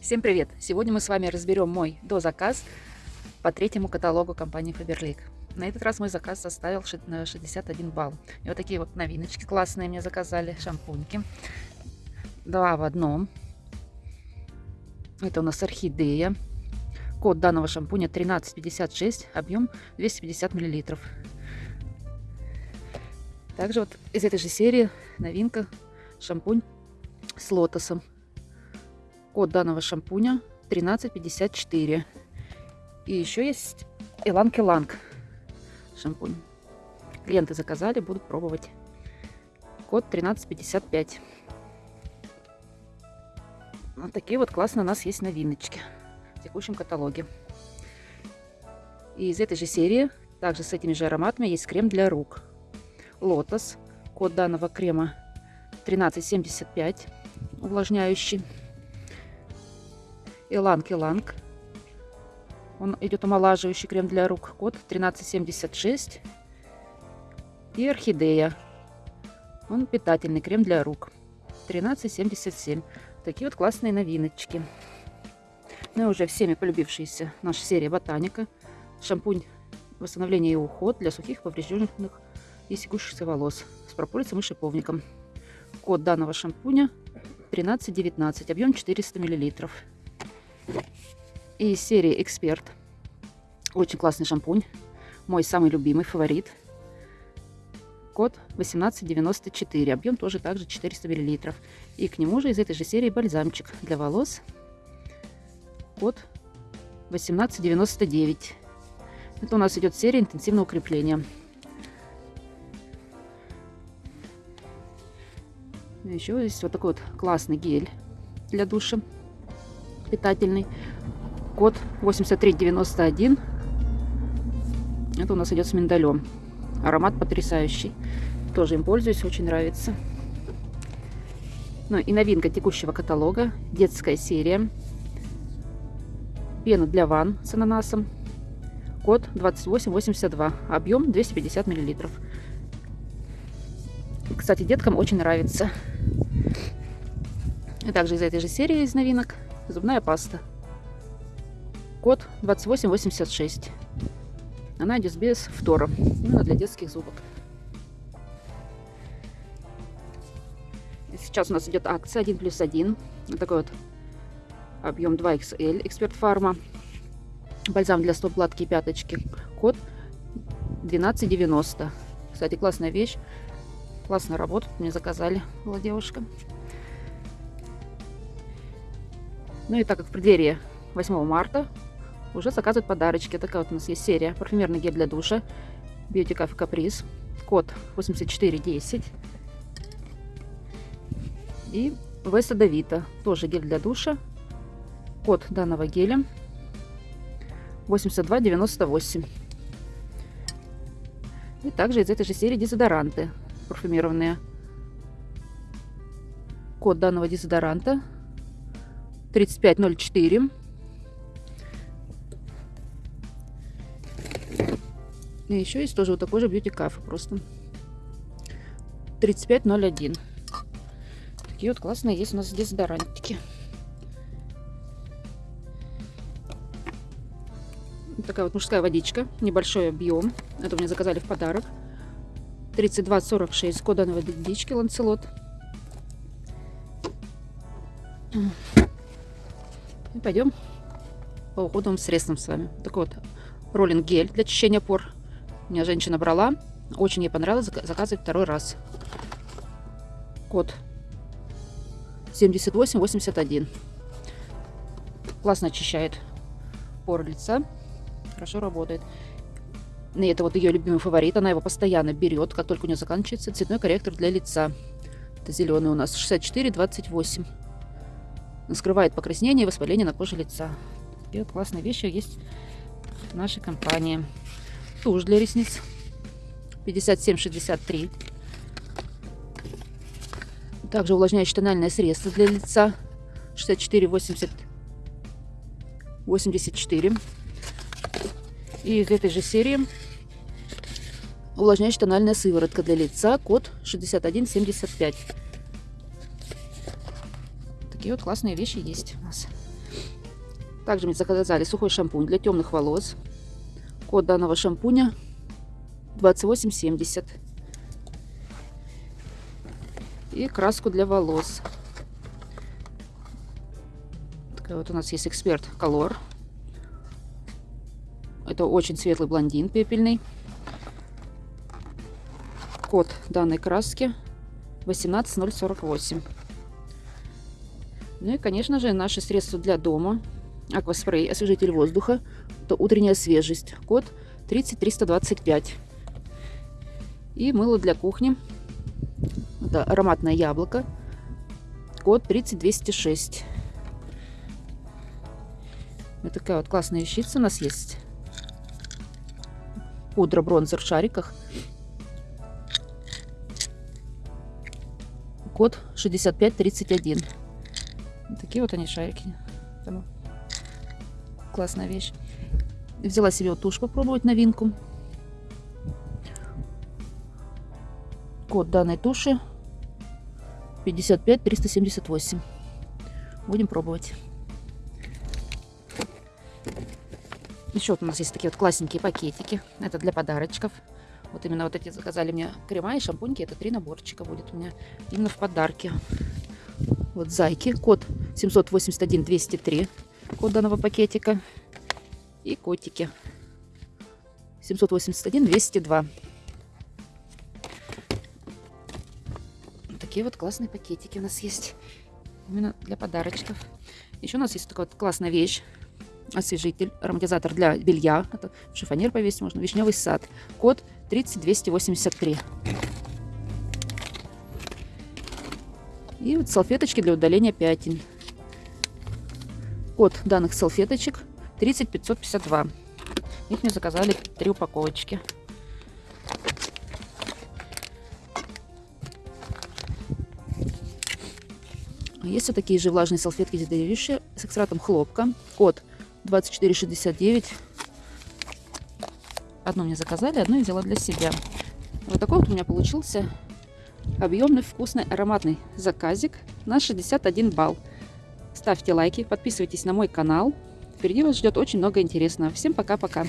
Всем привет! Сегодня мы с вами разберем мой дозаказ по третьему каталогу компании Faberlic. На этот раз мой заказ составил 61 балл. И вот такие вот новиночки классные мне заказали, шампуньки. Два в одном. Это у нас орхидея. Код данного шампуня 1356, объем 250 миллилитров. Также вот из этой же серии новинка шампунь с лотосом. Код данного шампуня 1354. И еще есть Иланг Иланг шампунь. Клиенты заказали, будут пробовать. Код 1355. Вот такие вот классные у нас есть новиночки в текущем каталоге. И из этой же серии, также с этими же ароматами, есть крем для рук. Лотос. Код данного крема 1375. Увлажняющий. Иланг Иланг. Он идет омолаживающий крем для рук. Код 1376. И Орхидея. Он питательный крем для рук. 1377. Такие вот классные новиночки. Ну и уже всеми полюбившаяся наша серия Ботаника. Шампунь восстановления и уход для сухих, поврежденных и секущихся волос с прополисом и шиповником. Код данного шампуня 1319, объем 400 миллилитров. Из серии Эксперт. Очень классный шампунь. Мой самый любимый фаворит. Код 1894. Объем тоже также 400 миллилитров. И к нему же из этой же серии бальзамчик для волос. Код 1899. Это у нас идет серия интенсивного укрепления. Еще есть вот такой вот классный гель для душа. Питательный. Код 8391. Это у нас идет с миндалем. Аромат потрясающий. Тоже им пользуюсь, очень нравится. Ну и новинка текущего каталога. Детская серия. Пена для ванн с ананасом. Код 2882. Объем 250 миллилитров. Кстати, деткам очень нравится. И также из этой же серии из новинок зубная паста. Код 2886. Она идет без фтора. Именно для детских зубок. Сейчас у нас идет акция 1 плюс 1. Вот такой вот объем 2XL. Эксперт Фарма. Бальзам для стоп гладкие пяточки. Код 1290. Кстати, классная вещь. Классная работа. Мне заказали. Была девушка. Ну и так как в преддверии 8 марта уже заказывают подарочки. Такая вот у нас есть серия парфюмерный гель для душа. Beauty Cafe Caprice. Код 8410. И Веса Давита. Тоже гель для душа. Код данного геля 8298. И также из этой же серии дезодоранты парфюмированные. Код данного дезодоранта 3504. И еще есть тоже вот такой же бьюти кафе просто. 3501. Такие вот классные есть у нас дезодорантики. Вот такая вот мужская водичка. Небольшой объем. Это мне заказали в подарок. 3246. Код данной водички Ланцелот. И пойдем по уходовым средствам с вами. Такой вот роллинг гель для очищения пор. У меня женщина брала. Очень ей понравилось. Заказывать второй раз. Код 7881. Классно очищает поры лица. Хорошо работает. И это вот ее любимый фаворит. Она его постоянно берет, как только у нее заканчивается цветной корректор для лица. Это зеленый у нас 6428 скрывает покраснение и воспаление на коже лица. Такие классные вещи есть в нашей компании. Тушь для ресниц 57,63. Также увлажняющее тональное средство для лица 64,80. 84. И из этой же серии увлажняющая тональная сыворотка для лица, код 6175. Такие вот классные вещи есть у нас. Также мне заказали сухой шампунь для темных волос. Код данного шампуня 2870. И краску для волос. Такая вот у нас есть эксперт Color. Это очень светлый блондин пепельный. Код данной краски 18048. Ну и, конечно же, наши средства для дома. Акваспрей, освежитель воздуха. Это утренняя свежесть. Код 30325. И мыло для кухни. Это ароматное яблоко. Код 30206. Вот такая вот классная вещица у нас есть. Пудра бронзер в шариках. Код 6531. Такие вот они шарики. Там классная вещь. Взяла себе вот тушь попробовать новинку. Код данной туши 55378. Будем пробовать. Еще вот у нас есть такие вот классненькие пакетики. Это для подарочков. Вот именно вот эти заказали мне крема и шампуньки. Это три наборчика будет у меня именно в подарке. Вот зайки. Код 781-203. Код данного пакетика. И котики. 781-202. Такие вот классные пакетики у нас есть. Именно для подарочков. Еще у нас есть такая вот классная вещь освежитель, ароматизатор для белья. Это шифонер повесить можно. Вишневый сад. Код 30283. И вот салфеточки для удаления пятен. Код данных салфеточек 30552. Их мне заказали три упаковочки. Есть вот такие же влажные салфетки здоровейшие с экстратом хлопка. Код 24,69. Одну мне заказали, одну я взяла для себя. Вот такой вот у меня получился объемный, вкусный, ароматный заказик на 61 балл. Ставьте лайки, подписывайтесь на мой канал. Впереди вас ждет очень много интересного. Всем пока-пока.